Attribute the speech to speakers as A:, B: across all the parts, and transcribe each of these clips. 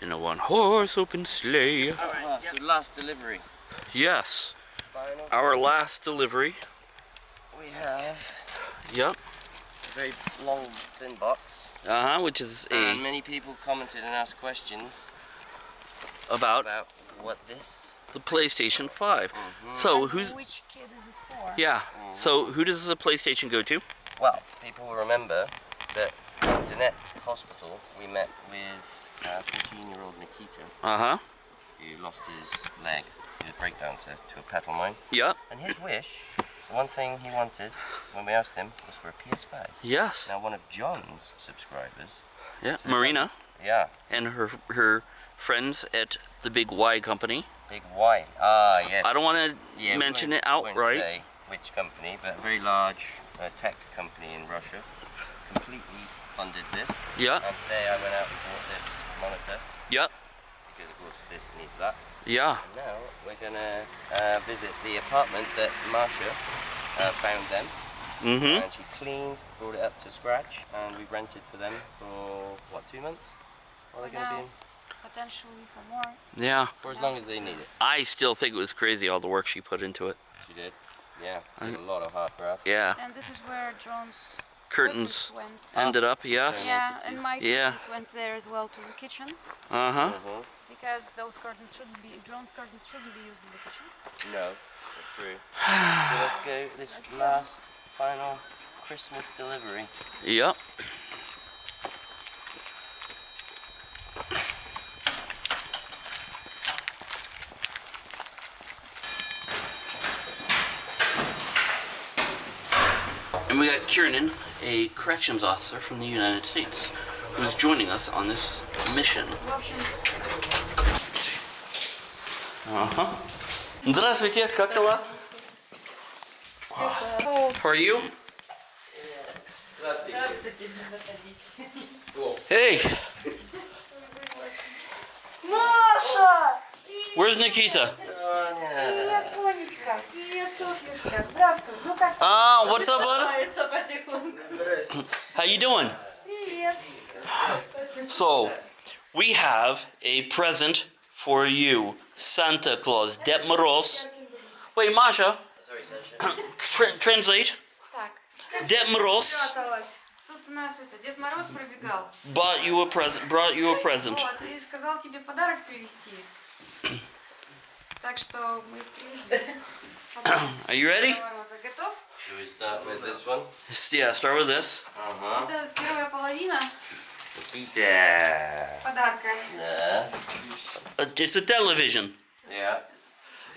A: in a one-horse open sleigh.
B: Ah, so last delivery.
A: Yes,
B: Final.
A: our last delivery.
B: We have
A: Yep.
B: a very long, thin box.
A: Uh huh. Which is
B: And
A: a
B: many people commented and asked questions
A: about
B: about what this.
A: the PlayStation 5. So who's
C: Which kid is it for?
A: yeah? So who does the PlayStation go to?
B: Well, people will remember that in Donetsk Hospital we met with 14-year-old Nikita
A: Uh huh.
B: who lost his leg. He was a breakdancer to a petal mine.
A: Yep.
B: And his wish, the one thing he wanted when we asked him was for a PS5.
A: Yes.
B: Now one of John's subscribers,
A: Yeah. Marina
B: yeah,
A: and her her friends at the Big Y Company.
B: Big Y. Ah, yes.
A: I don't want to
B: Yeah,
A: mention it outright.
B: say which company, but a very large uh, tech company in Russia completely funded this.
A: Yeah.
B: And today I went out and bought this monitor
A: Yep.
B: because of course this needs that.
A: Yeah.
B: And now we're gonna uh, visit the apartment that Masha uh, found them,
A: Mm-hmm.
B: and she cleaned, brought it up to scratch, and we rented for them for what two months? Are they're gonna be in?
C: Potentially for more.
A: Yeah.
B: For as long as they need it.
A: I still think it was crazy all the work she put into it.
B: She did. Yeah, did a lot of hard graft.
A: Yeah.
C: And this is where drones
A: Curtains ended up. Yes.
C: Yeah, and my
A: Yeah.
C: curtains went there as well to the kitchen
A: Uh huh.
B: Mhm.
C: because those curtains shouldn't be drones curtains shouldn't be used in the kitchen.
B: No, that's true. so let's go this last final Christmas delivery.
A: Yep. And we got Kiernan, a corrections officer from the United States, who's joining us on this mission.
C: В общем,
A: Ага. Здравствуйте, как дела? How are you? Hey,
C: Маша!
A: where's Nikita?
C: Юлька. Приветствую,
A: Ah, what's up, brother? How you doing? So, we have a present for you, Santa Claus, Дед Moroz. Wait, Masha. Tra translate.
C: Так.
A: Moroz Bought you a present. Brought you a present.
C: Так что мы привезли. Подарок
A: Are you ready?
C: Деда Мороза. Готов?
B: Should we start with this one?
A: Yeah, start with this.
B: Uh-huh.
C: Это первая половина
B: Nikita.
C: подарка.
B: Yeah.
A: Uh, it's a television,
B: Yeah.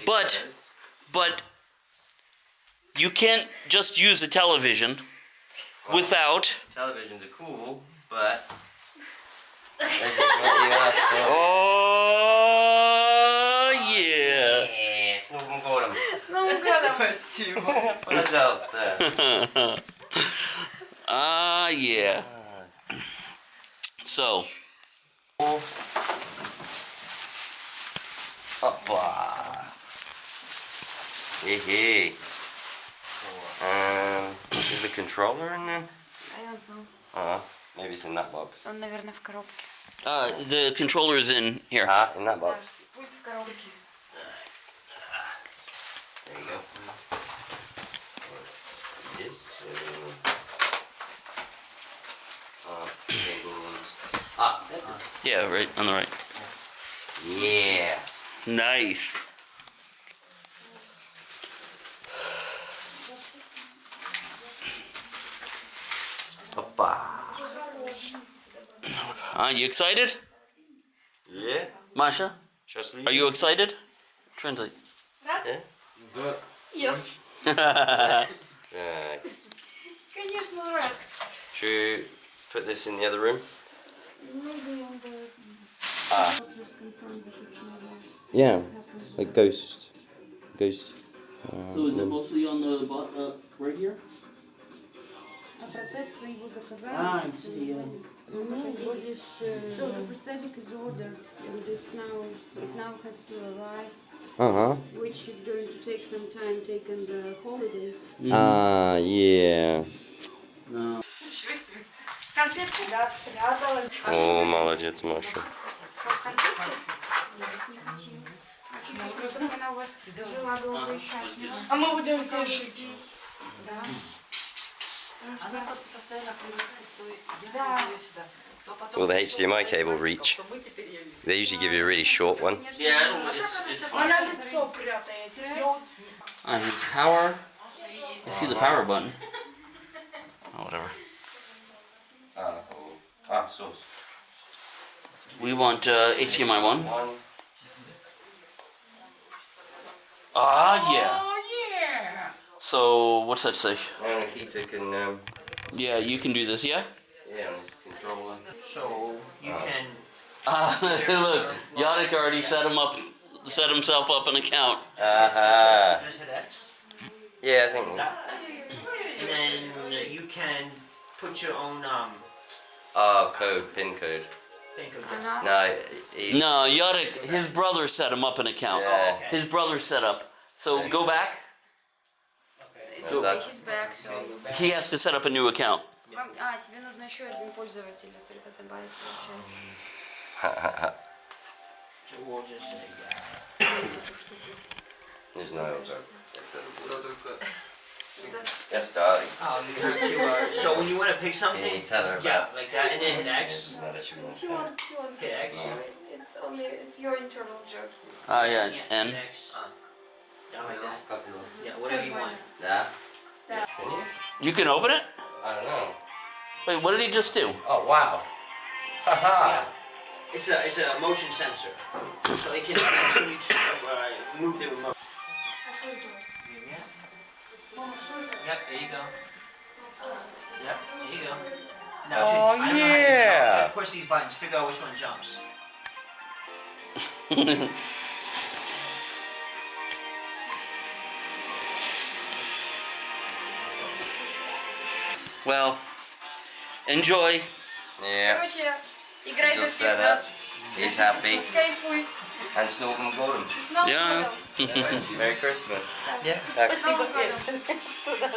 A: But-
B: Because-
A: but you can't just use a television without.
B: televisions are cool, but this is what you asked for.
A: Oh
B: Новым годом! Пожалуйста.
A: Ah yeah. So,
B: Опа. Hey, Um, is the controller in there?
C: I don't know.
B: Uh, maybe it's in that box.
C: Он, наверное, в коробке.
A: uh, the controller is in here.
B: Ah, in that
C: Да,
B: box.
C: пульт в коробке.
B: There you go. This. Uh, ah, that's it.
A: Yeah, right on the right.
B: Yeah.
A: Nice. Are you excited?
B: Yeah.
A: Masha? Are you excited? Trendy.
B: Yeah.
C: Yes.
B: Uh,
C: Конечно, рад.
B: should we put this in the other room?
C: Maybe on the...
B: Ah.
C: Just confirm that it's never
B: Yeah.
C: happens.
B: Like ghost. Ghost.
A: So is it mostly on the bot, uh, right here?
C: А протез вы его заказали?
A: Ah, I see. Yeah.
C: Ну, So the prosthetic is ordered and it's now, it now has to arrive,
B: Ага.
C: Which is going to take some time, taking the holidays. Mm.
B: Ah, yeah.
C: No.
B: О, молодец, Маша.
D: А мы будем здесь жить. Да. Она просто постоянно привыкает, то я сюда.
B: will the HDMI cable reach? They usually give you a really short one.
A: Yeah, it's, it's fine. I power. I see the power button. Oh, whatever.
B: Ah, source.
A: We want uh, HDMI
B: 1.
A: Ah, yeah. So, what's that say? Yeah, you can do this, yeah?
B: Yeah,
E: so you uh, can.
A: Uh, look, Yannick already yeah. set him up, set himself up an account.
E: Uh huh.
B: Yeah, I think.
E: And then you can put your own um.
B: Oh, code, pin code. No,
A: no, Yorick, his brother set him up an account.
B: Yeah.
E: Oh, okay.
A: His brother set up. So go back.
E: Okay.
C: So, back, so back.
A: He has to set up a new account.
C: Вам- А, тебе нужно еще один пользователь только добавить, получается.
E: Say yeah.
C: Эту штуку.
B: There's no other.
C: Это-
B: Yes, darling.
E: Oh, you have to. Uh, so when you want to pick
B: Yeah,
E: something,
B: you tell her
E: yeah,
B: about.
E: like that, and then hit X.
B: No, that she won't
C: He
B: say.
C: won't.
E: Hit X.
C: It's only, it's your internal joke.
A: Ah, yeah,
E: hit
A: and
E: X. Uh, down like that. Yeah, whatever you want.
B: Yeah.
D: Yeah.
B: Can you?
A: you can open it.
B: I don't know.
A: Wait, what did he just do?
B: Oh, wow. Haha. Yeah.
E: It's a, it's a motion sensor. so it can sense to, uh, move the remote.
C: Yeah.
E: Yep, there you go. Yep, there you go. Now,
B: oh,
E: to,
B: yeah.
E: Push these buttons, figure out which one jumps.
A: well... enjoy.
B: Yeah.
C: Короче, играй за
B: Just
C: всех
B: set up.
C: нас.
B: He's happy.
C: Кайфуй.
B: And с Новым годом.
C: С Новым
A: Yeah.
C: годом.
B: Merry Christmas.
E: Yeah.
B: Так.
C: С Новым
D: Спасибо,
C: годом.
D: Туда.